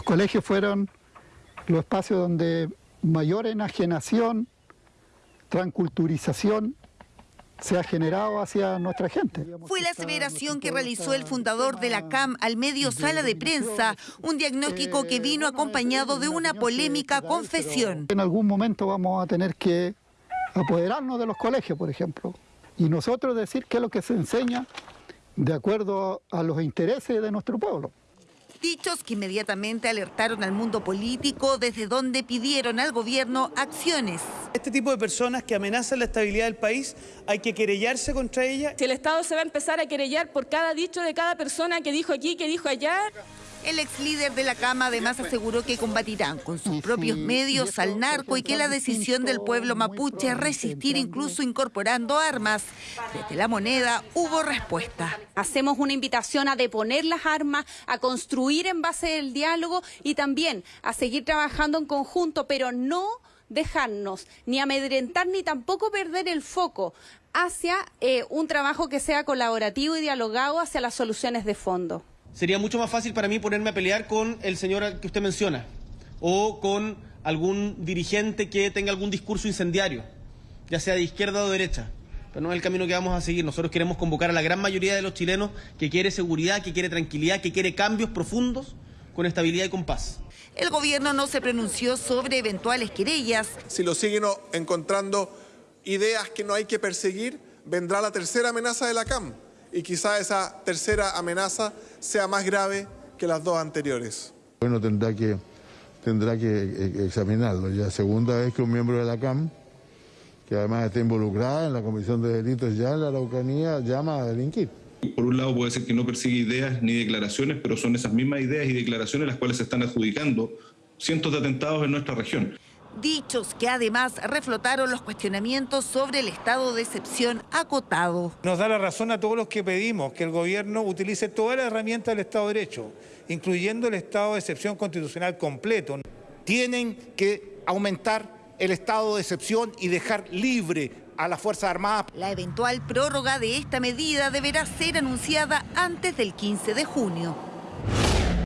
Los colegios fueron los espacios donde mayor enajenación, transculturización se ha generado hacia nuestra gente. Fue la aseveración que realizó el fundador de la CAM al medio sala de prensa, un diagnóstico que vino acompañado de una polémica confesión. En algún momento vamos a tener que apoderarnos de los colegios, por ejemplo, y nosotros decir qué es lo que se enseña de acuerdo a los intereses de nuestro pueblo. Dichos que inmediatamente alertaron al mundo político desde donde pidieron al gobierno acciones. Este tipo de personas que amenazan la estabilidad del país, hay que querellarse contra ellas. Si el Estado se va a empezar a querellar por cada dicho de cada persona que dijo aquí, que dijo allá... El ex líder de la Cama además aseguró que combatirán con sus propios medios al narco y que la decisión del pueblo mapuche es resistir incluso incorporando armas. Desde la moneda hubo respuesta. Hacemos una invitación a deponer las armas, a construir en base del diálogo y también a seguir trabajando en conjunto, pero no dejarnos ni amedrentar ni tampoco perder el foco hacia eh, un trabajo que sea colaborativo y dialogado hacia las soluciones de fondo sería mucho más fácil para mí ponerme a pelear con el señor que usted menciona o con algún dirigente que tenga algún discurso incendiario, ya sea de izquierda o de derecha. Pero no es el camino que vamos a seguir. Nosotros queremos convocar a la gran mayoría de los chilenos que quiere seguridad, que quiere tranquilidad, que quiere cambios profundos con estabilidad y con paz. El gobierno no se pronunció sobre eventuales querellas. Si lo siguen encontrando ideas que no hay que perseguir, vendrá la tercera amenaza de la CAM y quizá esa tercera amenaza sea más grave que las dos anteriores. Bueno, tendrá que, tendrá que eh, examinarlo. Ya segunda vez que un miembro de la CAM, que además está involucrada en la Comisión de Delitos ya en la Araucanía, llama a delinquir. Por un lado puede ser que no persigue ideas ni declaraciones, pero son esas mismas ideas y declaraciones las cuales se están adjudicando cientos de atentados en nuestra región dichos que además reflotaron los cuestionamientos sobre el estado de excepción acotado. Nos da la razón a todos los que pedimos que el gobierno utilice todas las herramientas del Estado de Derecho, incluyendo el estado de excepción constitucional completo. Tienen que aumentar el estado de excepción y dejar libre a las Fuerzas Armadas. La eventual prórroga de esta medida deberá ser anunciada antes del 15 de junio.